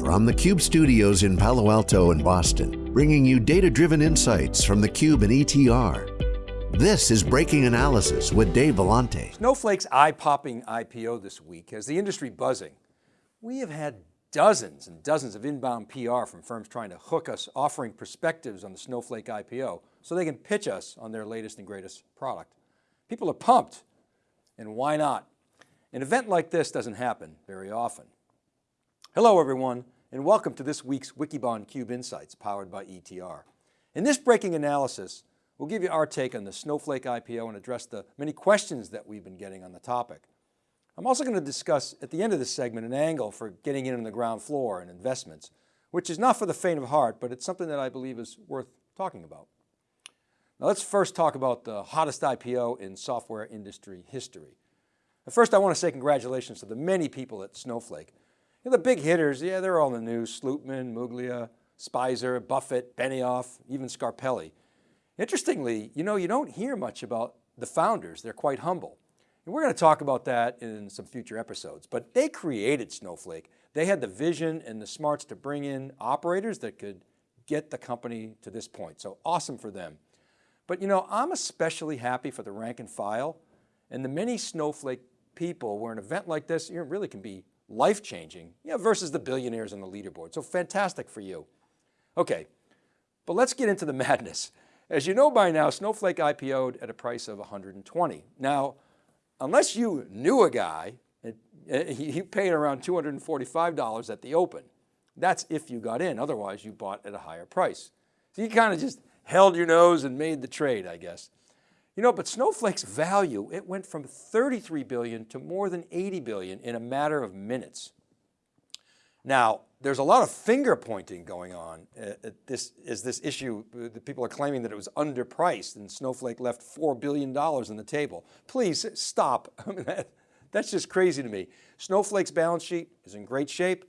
From the Cube studios in Palo Alto and Boston, bringing you data-driven insights from the Cube and ETR. This is Breaking Analysis with Dave Vellante. Snowflake's eye-popping IPO this week has the industry buzzing. We have had dozens and dozens of inbound PR from firms trying to hook us, offering perspectives on the Snowflake IPO so they can pitch us on their latest and greatest product. People are pumped, and why not? An event like this doesn't happen very often. Hello everyone, and welcome to this week's Wikibon Cube Insights powered by ETR. In this breaking analysis, we'll give you our take on the Snowflake IPO and address the many questions that we've been getting on the topic. I'm also going to discuss at the end of this segment an angle for getting in on the ground floor and investments, which is not for the faint of heart, but it's something that I believe is worth talking about. Now let's first talk about the hottest IPO in software industry history. First, I want to say congratulations to the many people at Snowflake. You know, the big hitters, yeah, they're all in the news. Slootman, Muglia, Speiser, Buffett, Benioff, even Scarpelli. Interestingly, you know, you don't hear much about the founders. They're quite humble. And we're going to talk about that in some future episodes, but they created Snowflake. They had the vision and the smarts to bring in operators that could get the company to this point. So awesome for them. But you know, I'm especially happy for the rank and file and the many Snowflake people where an event like this you really can be life-changing you know, versus the billionaires on the leaderboard. So fantastic for you. Okay, but let's get into the madness. As you know by now, Snowflake IPO'd at a price of 120. Now, unless you knew a guy, it, eh, he paid around $245 at the open. That's if you got in, otherwise you bought at a higher price. So you kind of just held your nose and made the trade, I guess. You know, but Snowflake's value, it went from 33 billion to more than 80 billion in a matter of minutes. Now, there's a lot of finger pointing going on uh, at this, is this issue, uh, the people are claiming that it was underpriced and Snowflake left $4 billion on the table. Please stop, I mean, that, that's just crazy to me. Snowflake's balance sheet is in great shape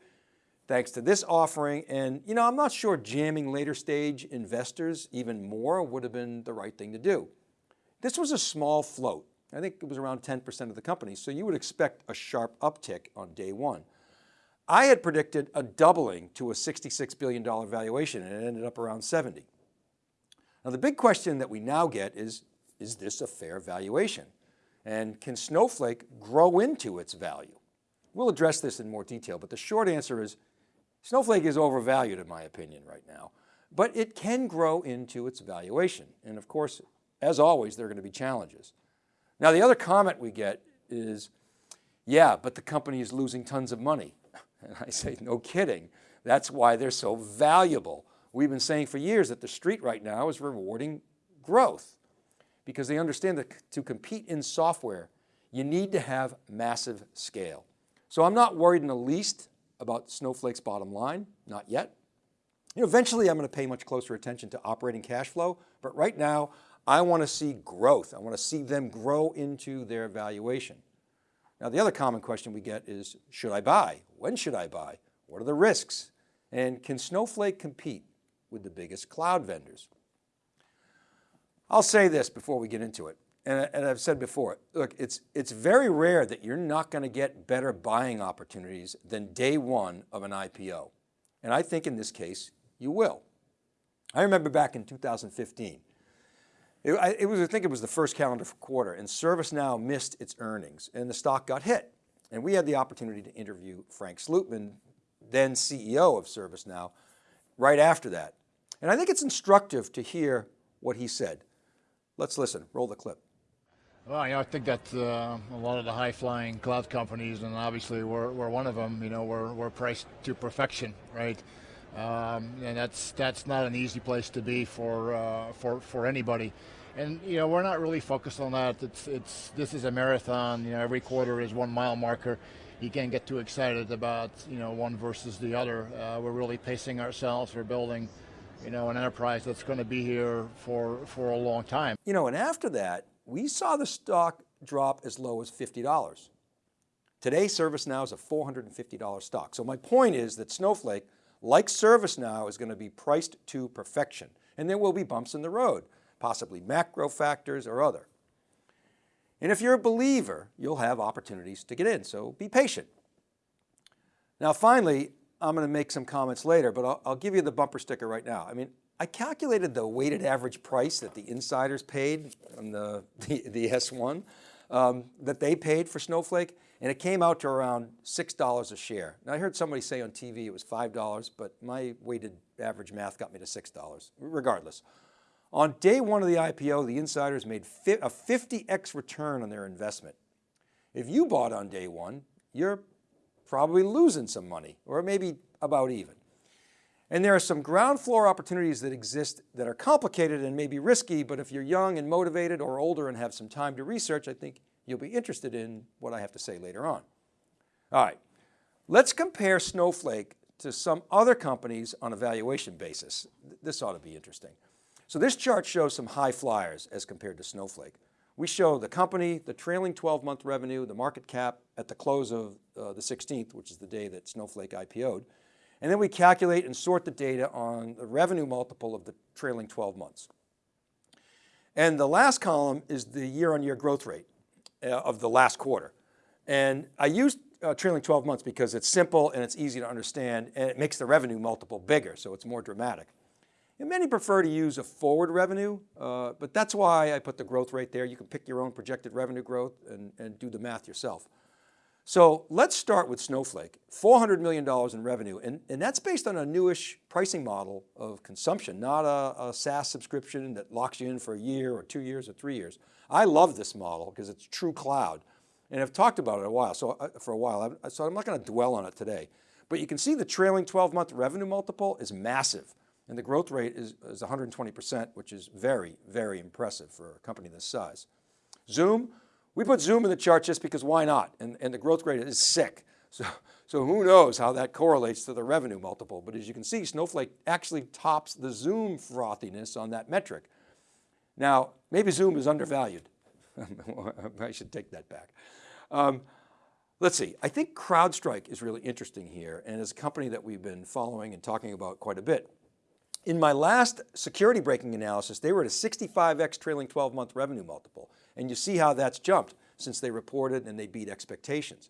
thanks to this offering. And you know, I'm not sure jamming later stage investors even more would have been the right thing to do. This was a small float. I think it was around 10% of the company. So you would expect a sharp uptick on day one. I had predicted a doubling to a $66 billion valuation and it ended up around 70. Now the big question that we now get is, is this a fair valuation? And can Snowflake grow into its value? We'll address this in more detail, but the short answer is Snowflake is overvalued in my opinion right now, but it can grow into its valuation. And of course, as always, there are going to be challenges. Now, the other comment we get is, yeah, but the company is losing tons of money. And I say, no kidding. That's why they're so valuable. We've been saying for years that the street right now is rewarding growth because they understand that to compete in software, you need to have massive scale. So I'm not worried in the least about Snowflake's bottom line, not yet. You know, eventually I'm going to pay much closer attention to operating cash flow, but right now I want to see growth. I want to see them grow into their valuation. Now the other common question we get is, should I buy? When should I buy? What are the risks? And can Snowflake compete with the biggest cloud vendors? I'll say this before we get into it. And, and I've said before, look, it's, it's very rare that you're not going to get better buying opportunities than day one of an IPO. And I think in this case, you will. I remember back in 2015, it, I, it was, I think it was the first calendar quarter and ServiceNow missed its earnings and the stock got hit. And we had the opportunity to interview Frank Slootman, then CEO of ServiceNow, right after that. And I think it's instructive to hear what he said. Let's listen, roll the clip. Well, you know, I think that uh, a lot of the high-flying cloud companies, and obviously we're, we're one of them, you know, we're, we're priced to perfection, right? Um, and that's that's not an easy place to be for uh, for for anybody. And you know we're not really focused on that. It's it's this is a marathon. You know every quarter is one mile marker. You can't get too excited about you know one versus the other. Uh, we're really pacing ourselves. We're building you know an enterprise that's going to be here for for a long time. You know, and after that we saw the stock drop as low as fifty dollars. Today ServiceNow is a $450 stock. So my point is that Snowflake like ServiceNow is going to be priced to perfection and there will be bumps in the road, possibly macro factors or other. And if you're a believer, you'll have opportunities to get in, so be patient. Now finally, I'm going to make some comments later, but I'll, I'll give you the bumper sticker right now. I mean, I calculated the weighted average price that the insiders paid on the, the, the S1 um, that they paid for Snowflake, and it came out to around $6 a share. Now I heard somebody say on TV it was $5, but my weighted average math got me to $6, regardless. On day one of the IPO, the insiders made a 50x return on their investment. If you bought on day one, you're probably losing some money or maybe about even. And there are some ground floor opportunities that exist that are complicated and maybe risky, but if you're young and motivated or older and have some time to research, I think you'll be interested in what I have to say later on. All right, let's compare Snowflake to some other companies on a valuation basis. This ought to be interesting. So this chart shows some high flyers as compared to Snowflake. We show the company, the trailing 12 month revenue, the market cap at the close of uh, the 16th, which is the day that Snowflake IPO'd. And then we calculate and sort the data on the revenue multiple of the trailing 12 months. And the last column is the year on year growth rate of the last quarter. And I used uh, trailing 12 months because it's simple and it's easy to understand and it makes the revenue multiple bigger, so it's more dramatic. And many prefer to use a forward revenue, uh, but that's why I put the growth rate there. You can pick your own projected revenue growth and, and do the math yourself. So let's start with Snowflake, $400 million in revenue. And, and that's based on a newish pricing model of consumption, not a, a SaaS subscription that locks you in for a year or two years or three years. I love this model because it's true cloud. And I've talked about it a while, so uh, for a while, so I'm not going to dwell on it today. But you can see the trailing 12 month revenue multiple is massive. And the growth rate is, is 120%, which is very, very impressive for a company this size. Zoom, we put Zoom in the chart just because why not? And, and the growth rate is sick. So, so who knows how that correlates to the revenue multiple. But as you can see, Snowflake actually tops the Zoom frothiness on that metric. Now, maybe Zoom is undervalued. I should take that back. Um, let's see, I think CrowdStrike is really interesting here and is a company that we've been following and talking about quite a bit. In my last security breaking analysis, they were at a 65X trailing 12 month revenue multiple. And you see how that's jumped since they reported and they beat expectations.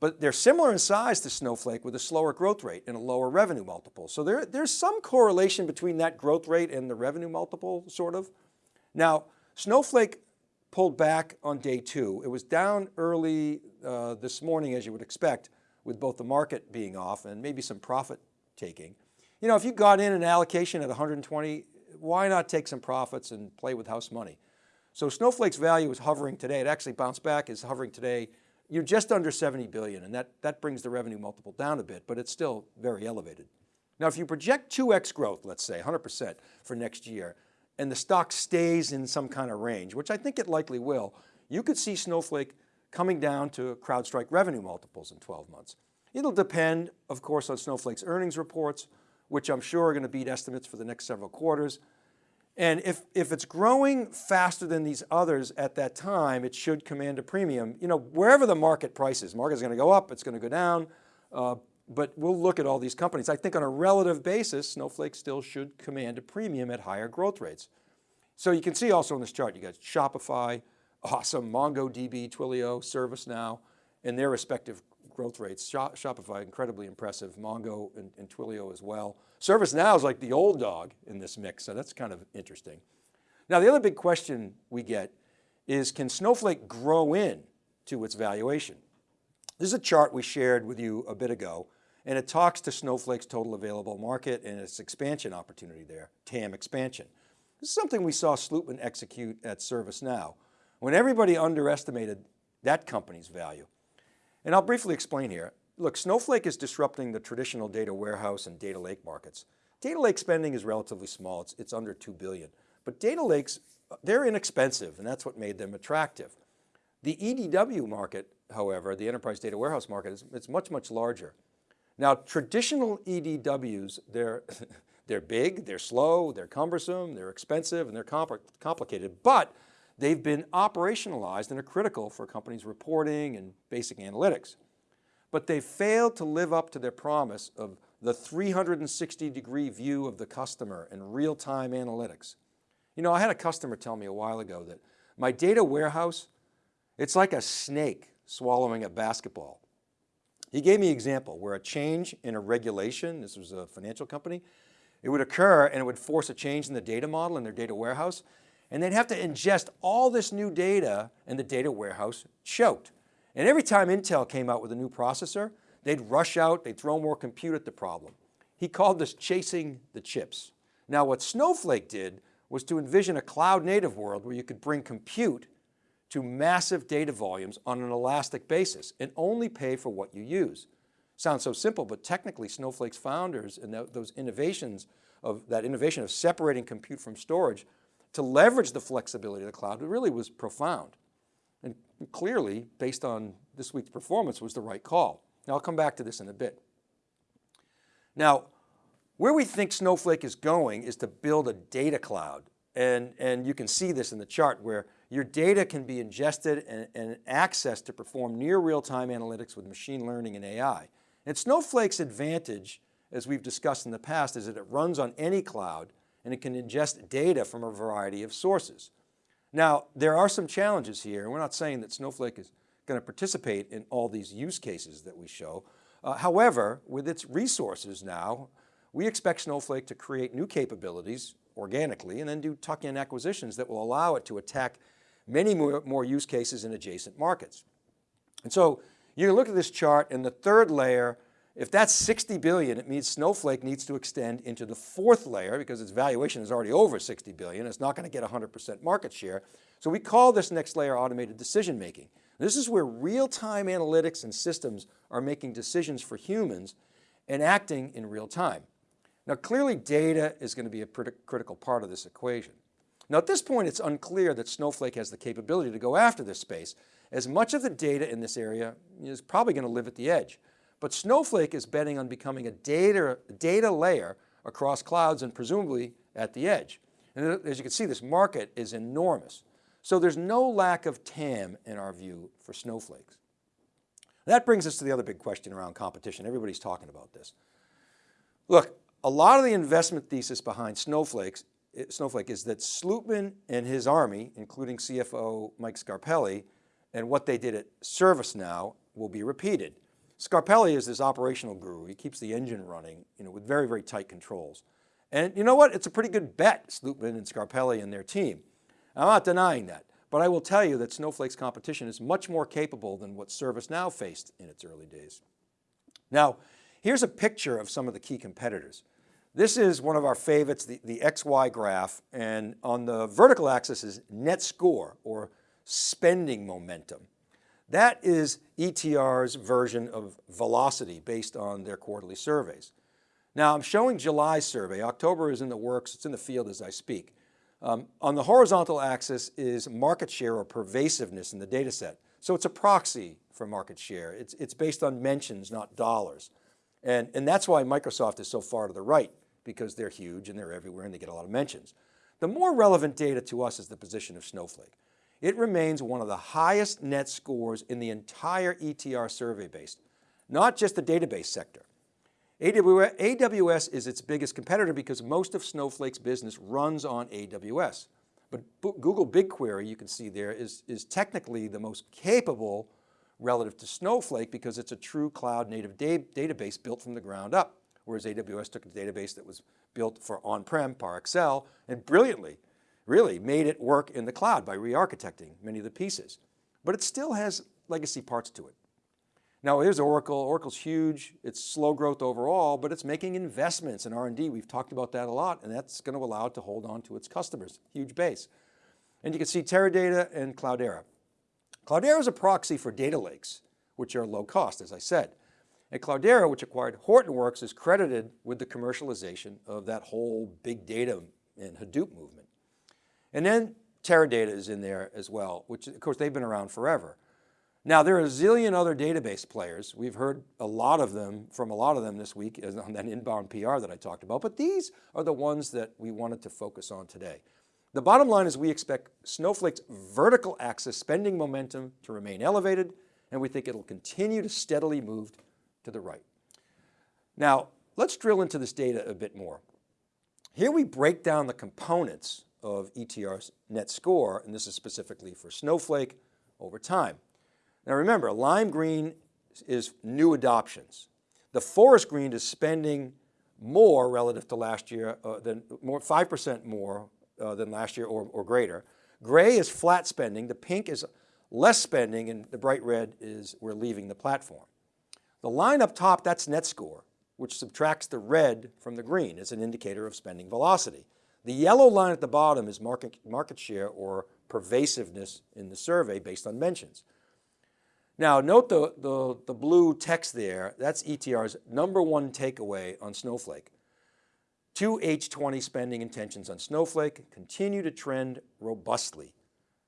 But they're similar in size to Snowflake with a slower growth rate and a lower revenue multiple. So there, there's some correlation between that growth rate and the revenue multiple, sort of. Now, Snowflake pulled back on day two. It was down early uh, this morning, as you would expect, with both the market being off and maybe some profit taking. You know, if you got in an allocation at 120, why not take some profits and play with house money? So Snowflake's value is hovering today. It actually bounced back, is hovering today. You're just under 70 billion and that, that brings the revenue multiple down a bit, but it's still very elevated. Now, if you project 2X growth, let's say 100% for next year, and the stock stays in some kind of range, which I think it likely will, you could see Snowflake coming down to CrowdStrike revenue multiples in 12 months. It'll depend, of course, on Snowflake's earnings reports, which I'm sure are going to beat estimates for the next several quarters. And if, if it's growing faster than these others at that time, it should command a premium. You know, wherever the market price is, market is going to go up, it's going to go down, uh, but we'll look at all these companies. I think on a relative basis, Snowflake still should command a premium at higher growth rates. So you can see also in this chart, you got Shopify, awesome, MongoDB, Twilio, ServiceNow, and their respective growth rates. Shopify, incredibly impressive. Mongo and, and Twilio as well. ServiceNow is like the old dog in this mix, so that's kind of interesting. Now the other big question we get is can Snowflake grow in to its valuation? This is a chart we shared with you a bit ago, and it talks to Snowflake's total available market and its expansion opportunity there, TAM expansion. This is something we saw Slootman execute at ServiceNow when everybody underestimated that company's value. And I'll briefly explain here. Look, Snowflake is disrupting the traditional data warehouse and data lake markets. Data lake spending is relatively small, it's, it's under 2 billion. But data lakes, they're inexpensive and that's what made them attractive. The EDW market, however, the enterprise data warehouse market, is it's much, much larger. Now, traditional EDWs, they're, they're big, they're slow, they're cumbersome, they're expensive, and they're compl complicated, but they've been operationalized and are critical for companies reporting and basic analytics. But they failed to live up to their promise of the 360 degree view of the customer and real-time analytics. You know, I had a customer tell me a while ago that my data warehouse, it's like a snake swallowing a basketball. He gave me an example where a change in a regulation, this was a financial company, it would occur and it would force a change in the data model in their data warehouse, and they'd have to ingest all this new data and the data warehouse choked. And every time Intel came out with a new processor, they'd rush out, they'd throw more compute at the problem. He called this chasing the chips. Now what Snowflake did was to envision a cloud native world where you could bring compute to massive data volumes on an elastic basis and only pay for what you use. Sounds so simple, but technically Snowflake's founders and those innovations of that innovation of separating compute from storage to leverage the flexibility of the cloud it really was profound. And clearly, based on this week's performance, was the right call. Now I'll come back to this in a bit. Now, where we think Snowflake is going is to build a data cloud. And, and you can see this in the chart where your data can be ingested and, and accessed to perform near real-time analytics with machine learning and AI. And Snowflake's advantage, as we've discussed in the past, is that it runs on any cloud and it can ingest data from a variety of sources. Now, there are some challenges here, we're not saying that Snowflake is going to participate in all these use cases that we show. Uh, however, with its resources now, we expect Snowflake to create new capabilities organically and then do tuck-in acquisitions that will allow it to attack many more, more use cases in adjacent markets. And so you look at this chart and the third layer, if that's 60 billion, it means Snowflake needs to extend into the fourth layer because its valuation is already over 60 billion. It's not going to get 100% market share. So we call this next layer automated decision making. This is where real-time analytics and systems are making decisions for humans and acting in real time. Now clearly data is going to be a critical part of this equation. Now at this point, it's unclear that Snowflake has the capability to go after this space as much of the data in this area is probably going to live at the edge. But Snowflake is betting on becoming a data, data layer across clouds and presumably at the edge. And as you can see, this market is enormous. So there's no lack of TAM in our view for snowflakes. That brings us to the other big question around competition. Everybody's talking about this. Look, a lot of the investment thesis behind Snowflakes, eh, Snowflake is that Slootman and his army, including CFO Mike Scarpelli, and what they did at ServiceNow will be repeated. Scarpelli is this operational guru. He keeps the engine running you know, with very, very tight controls. And you know what? It's a pretty good bet, Slootman and Scarpelli and their team. I'm not denying that, but I will tell you that Snowflake's competition is much more capable than what ServiceNow faced in its early days. Now, here's a picture of some of the key competitors. This is one of our favorites, the, the XY graph, and on the vertical axis is net score or spending momentum. That is ETR's version of velocity based on their quarterly surveys. Now I'm showing July's survey. October is in the works. It's in the field as I speak. Um, on the horizontal axis is market share or pervasiveness in the data set. So it's a proxy for market share. It's, it's based on mentions, not dollars. And, and that's why Microsoft is so far to the right because they're huge and they're everywhere and they get a lot of mentions. The more relevant data to us is the position of Snowflake. It remains one of the highest net scores in the entire ETR survey base, not just the database sector. AWS is its biggest competitor because most of Snowflake's business runs on AWS. But Google BigQuery, you can see there, is, is technically the most capable relative to Snowflake because it's a true cloud native da database built from the ground up. Whereas AWS took a database that was built for on-prem, ParAccel, and brilliantly really made it work in the cloud by re-architecting many of the pieces. But it still has legacy parts to it. Now here's Oracle, Oracle's huge, it's slow growth overall, but it's making investments in R&D. We've talked about that a lot and that's going to allow it to hold on to its customers, huge base. And you can see Teradata and Cloudera. Cloudera is a proxy for data lakes, which are low cost, as I said. And Cloudera, which acquired Hortonworks, is credited with the commercialization of that whole big data and Hadoop movement. And then Teradata is in there as well, which of course they've been around forever. Now there are a zillion other database players. We've heard a lot of them from a lot of them this week on that inbound PR that I talked about, but these are the ones that we wanted to focus on today. The bottom line is we expect Snowflake's vertical axis spending momentum to remain elevated, and we think it'll continue to steadily move to the right. Now, let's drill into this data a bit more. Here we break down the components of ETR net score, and this is specifically for Snowflake over time. Now remember, lime green is new adoptions. The forest green is spending more relative to last year, uh, than more 5% more uh, than last year or, or greater. Gray is flat spending, the pink is less spending, and the bright red is we're leaving the platform. The line up top, that's net score, which subtracts the red from the green as an indicator of spending velocity. The yellow line at the bottom is market, market share or pervasiveness in the survey based on mentions. Now note the, the, the blue text there, that's ETR's number one takeaway on Snowflake. 2H20 spending intentions on Snowflake continue to trend robustly,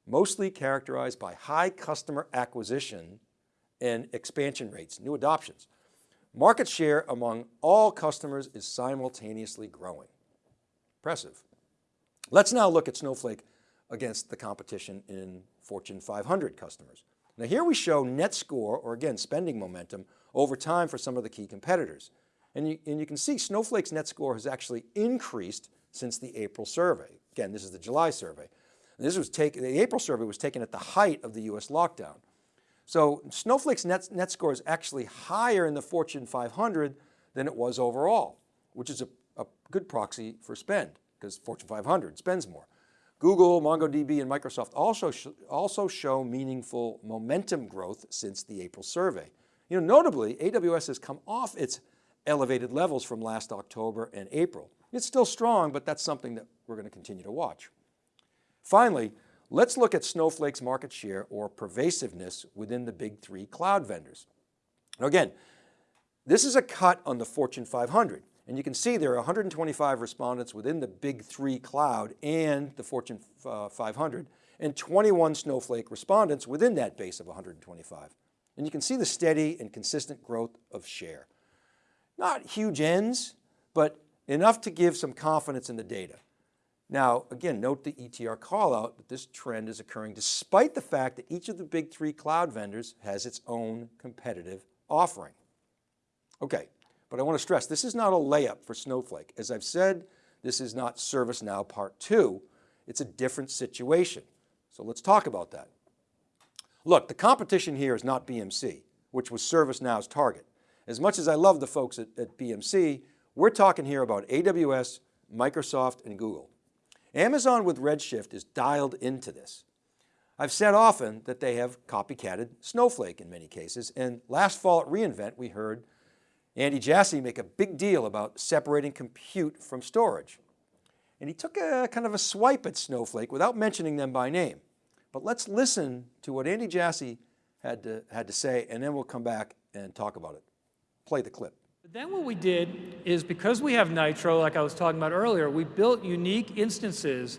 mostly characterized by high customer acquisition and expansion rates, new adoptions. Market share among all customers is simultaneously growing. Impressive. Let's now look at Snowflake against the competition in Fortune 500 customers. Now here we show net score, or again, spending momentum over time for some of the key competitors. And you, and you can see Snowflake's net score has actually increased since the April survey. Again, this is the July survey. And this was taken, the April survey was taken at the height of the US lockdown. So Snowflake's net, net score is actually higher in the Fortune 500 than it was overall, which is a, a good proxy for spend because Fortune 500 spends more. Google, MongoDB, and Microsoft also, sh also show meaningful momentum growth since the April survey. You know, notably, AWS has come off its elevated levels from last October and April. It's still strong, but that's something that we're going to continue to watch. Finally, let's look at Snowflake's market share or pervasiveness within the big three cloud vendors. Now again, this is a cut on the Fortune 500. And you can see there are 125 respondents within the big three cloud and the Fortune uh, 500 and 21 Snowflake respondents within that base of 125. And you can see the steady and consistent growth of share. Not huge Ns, but enough to give some confidence in the data. Now, again, note the ETR call out that this trend is occurring despite the fact that each of the big three cloud vendors has its own competitive offering. Okay, but I want to stress, this is not a layup for Snowflake. As I've said, this is not ServiceNow part two. It's a different situation. So let's talk about that. Look, the competition here is not BMC, which was ServiceNow's target. As much as I love the folks at, at BMC, we're talking here about AWS, Microsoft, and Google. Amazon with Redshift is dialed into this. I've said often that they have copycatted Snowflake in many cases, and last fall at reInvent we heard Andy Jassy make a big deal about separating compute from storage. And he took a kind of a swipe at Snowflake without mentioning them by name. But let's listen to what Andy Jassy had to, had to say, and then we'll come back and talk about it. Play the clip. Then what we did is because we have Nitro, like I was talking about earlier, we built unique instances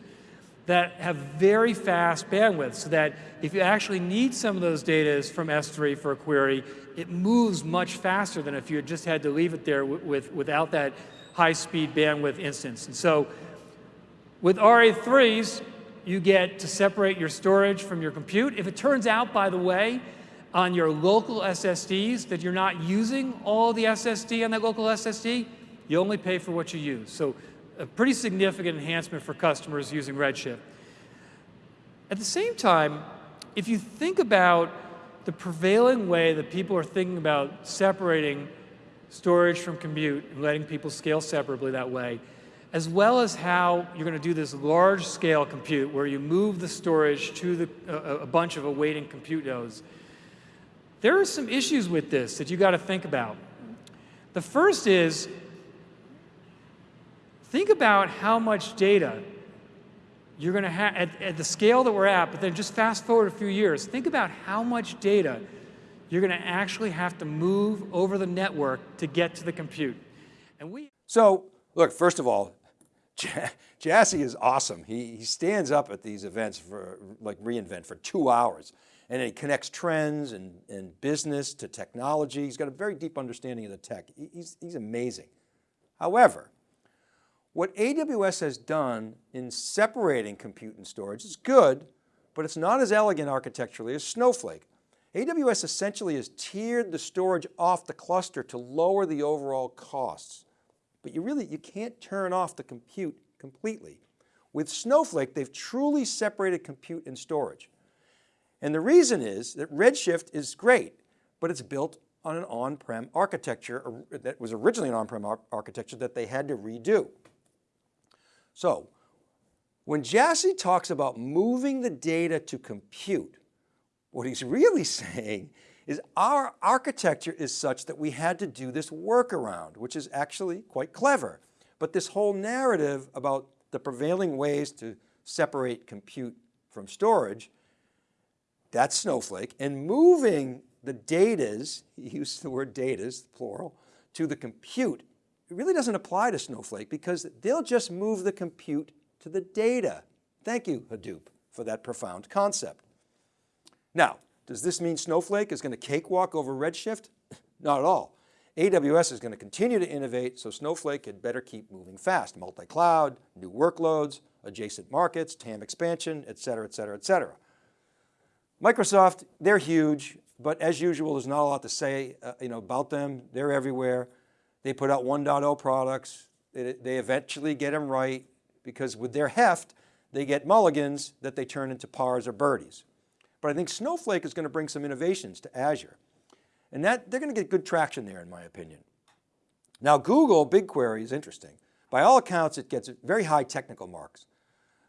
that have very fast bandwidth so that if you actually need some of those data from S3 for a query, it moves much faster than if you had just had to leave it there with, without that high speed bandwidth instance. And so with RA3s, you get to separate your storage from your compute. If it turns out, by the way, on your local SSDs that you're not using all the SSD on that local SSD, you only pay for what you use. So a pretty significant enhancement for customers using Redshift. At the same time, if you think about the prevailing way that people are thinking about separating storage from compute and letting people scale separately that way, as well as how you're going to do this large scale compute where you move the storage to the, a, a bunch of awaiting compute nodes, there are some issues with this that you got to think about. The first is Think about how much data you're going to have at, at, the scale that we're at, but then just fast forward a few years. Think about how much data you're going to actually have to move over the network to get to the compute. And we So, look, first of all, Jassy is awesome. He, he stands up at these events for like reInvent for two hours and he connects trends and, and business to technology. He's got a very deep understanding of the tech. He's, he's amazing. However, what AWS has done in separating compute and storage is good, but it's not as elegant architecturally as Snowflake. AWS essentially has tiered the storage off the cluster to lower the overall costs. But you really, you can't turn off the compute completely. With Snowflake, they've truly separated compute and storage. And the reason is that Redshift is great, but it's built on an on-prem architecture that was originally an on-prem ar architecture that they had to redo. So when Jassy talks about moving the data to compute, what he's really saying is our architecture is such that we had to do this workaround, which is actually quite clever. But this whole narrative about the prevailing ways to separate compute from storage, that's Snowflake, and moving the datas, he used the word datas, plural, to the compute, really doesn't apply to Snowflake because they'll just move the compute to the data. Thank you, Hadoop, for that profound concept. Now, does this mean Snowflake is going to cakewalk over Redshift? Not at all. AWS is going to continue to innovate, so Snowflake had better keep moving fast. Multi-cloud, new workloads, adjacent markets, TAM expansion, et cetera, et cetera, et cetera. Microsoft, they're huge, but as usual, there's not a lot to say uh, you know, about them. They're everywhere. They put out 1.0 products. They, they eventually get them right because with their heft, they get mulligans that they turn into pars or birdies. But I think Snowflake is going to bring some innovations to Azure. And that, they're going to get good traction there in my opinion. Now Google BigQuery is interesting. By all accounts, it gets very high technical marks.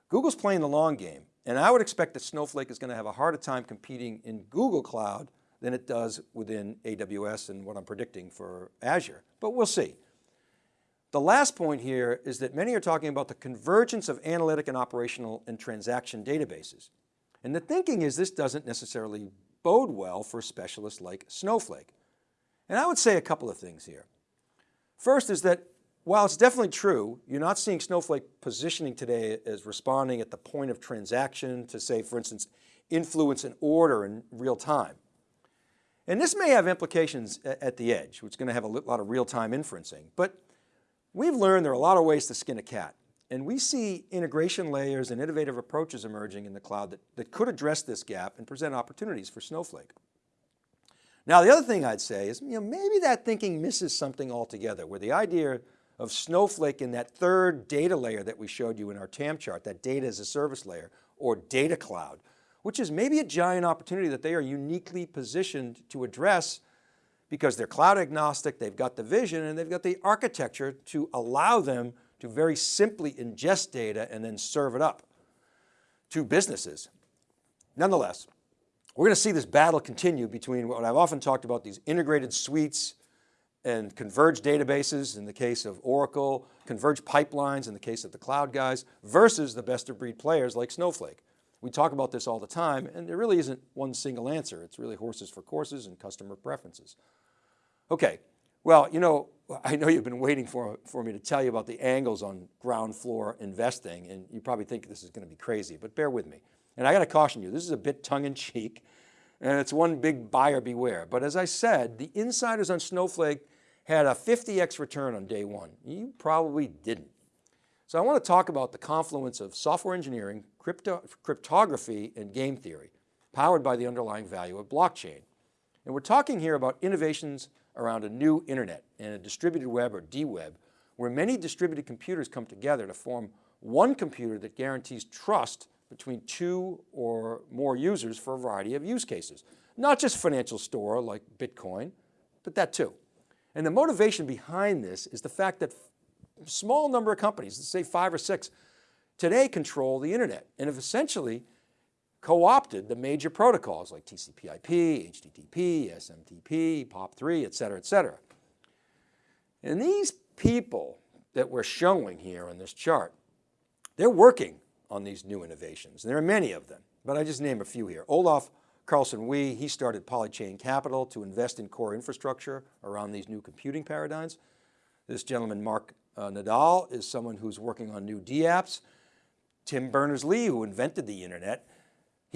Google's playing the long game, and I would expect that Snowflake is going to have a harder time competing in Google Cloud than it does within AWS and what I'm predicting for Azure, but we'll see. The last point here is that many are talking about the convergence of analytic and operational and transaction databases. And the thinking is this doesn't necessarily bode well for specialists like Snowflake. And I would say a couple of things here. First is that while it's definitely true, you're not seeing Snowflake positioning today as responding at the point of transaction to say, for instance, influence an order in real time. And this may have implications at the edge, which is going to have a lot of real-time inferencing. But we've learned there are a lot of ways to skin a cat. And we see integration layers and innovative approaches emerging in the cloud that, that could address this gap and present opportunities for Snowflake. Now, the other thing I'd say is, you know, maybe that thinking misses something altogether where the idea of Snowflake in that third data layer that we showed you in our TAM chart, that data as a service layer or data cloud, which is maybe a giant opportunity that they are uniquely positioned to address because they're cloud agnostic, they've got the vision and they've got the architecture to allow them to very simply ingest data and then serve it up to businesses. Nonetheless, we're going to see this battle continue between what I've often talked about, these integrated suites and converged databases in the case of Oracle, converged pipelines in the case of the cloud guys, versus the best of breed players like Snowflake. We talk about this all the time and there really isn't one single answer. It's really horses for courses and customer preferences. Okay, well, you know, I know you've been waiting for, for me to tell you about the angles on ground floor investing and you probably think this is going to be crazy, but bear with me. And I got to caution you, this is a bit tongue in cheek and it's one big buyer beware. But as I said, the insiders on Snowflake had a 50X return on day one. You probably didn't. So I want to talk about the confluence of software engineering, crypto, cryptography, and game theory, powered by the underlying value of blockchain. And we're talking here about innovations around a new internet and a distributed web or D-web, where many distributed computers come together to form one computer that guarantees trust between two or more users for a variety of use cases. Not just financial store like Bitcoin, but that too. And the motivation behind this is the fact that small number of companies, let's say five or six, today control the internet and have essentially co-opted the major protocols like TCP IP, HTTP, SMTP, POP3, et cetera, et cetera. And these people that we're showing here on this chart, they're working on these new innovations. And there are many of them, but I just name a few here. Olaf Carlson Wee, he started Polychain Capital to invest in core infrastructure around these new computing paradigms. This gentleman, Mark uh, Nadal, is someone who's working on new DApps. Tim Berners-Lee, who invented the internet,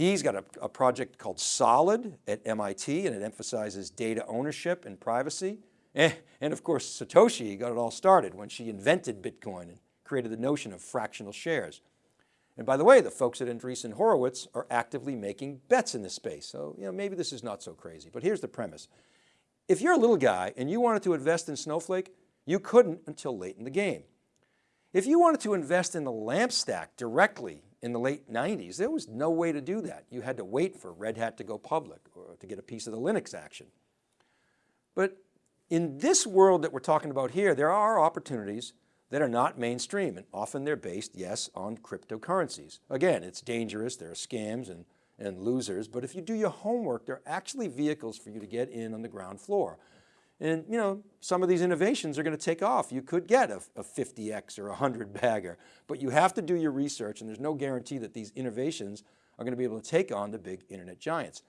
He's got a, a, project called Solid at MIT and it emphasizes data ownership and privacy. And, and of course, Satoshi got it all started when she invented Bitcoin and created the notion of fractional shares. And by the way, the folks at Andreessen Horowitz are actively making bets in this space. So you know, maybe this is not so crazy, but here's the premise. If you're a little guy and you wanted to invest in Snowflake, you couldn't until late in the game. If you wanted to invest in the LAMP stack directly in the late 90s, there was no way to do that. You had to wait for Red Hat to go public or to get a piece of the Linux action. But in this world that we're talking about here, there are opportunities that are not mainstream and often they're based, yes, on cryptocurrencies. Again, it's dangerous, there are scams and, and losers, but if you do your homework, there are actually vehicles for you to get in on the ground floor. And you know, some of these innovations are going to take off. You could get a, a 50X or a 100 bagger, but you have to do your research and there's no guarantee that these innovations are going to be able to take on the big internet giants.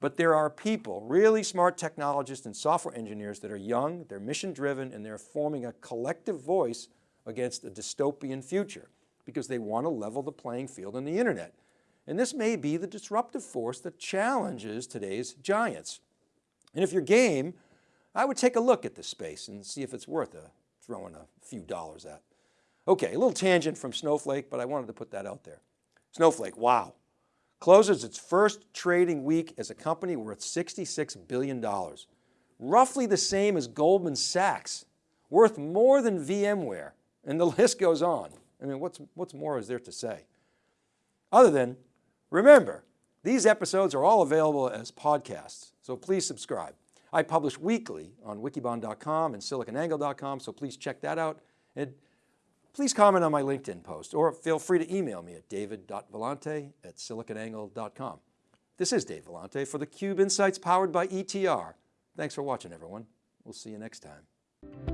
But there are people, really smart technologists and software engineers that are young, they're mission driven, and they're forming a collective voice against a dystopian future because they want to level the playing field on the internet. And this may be the disruptive force that challenges today's giants. And if you're game, I would take a look at this space and see if it's worth a, throwing a few dollars at. Okay, a little tangent from Snowflake, but I wanted to put that out there. Snowflake, wow. Closes its first trading week as a company worth $66 billion. Roughly the same as Goldman Sachs, worth more than VMware. And the list goes on. I mean, what's, what's more is there to say? Other than, remember, these episodes are all available as podcasts, so please subscribe. I publish weekly on wikibon.com and siliconangle.com, so please check that out. And please comment on my LinkedIn post or feel free to email me at david.vellante at siliconangle.com. This is Dave Vellante for theCUBE Insights powered by ETR. Thanks for watching everyone. We'll see you next time.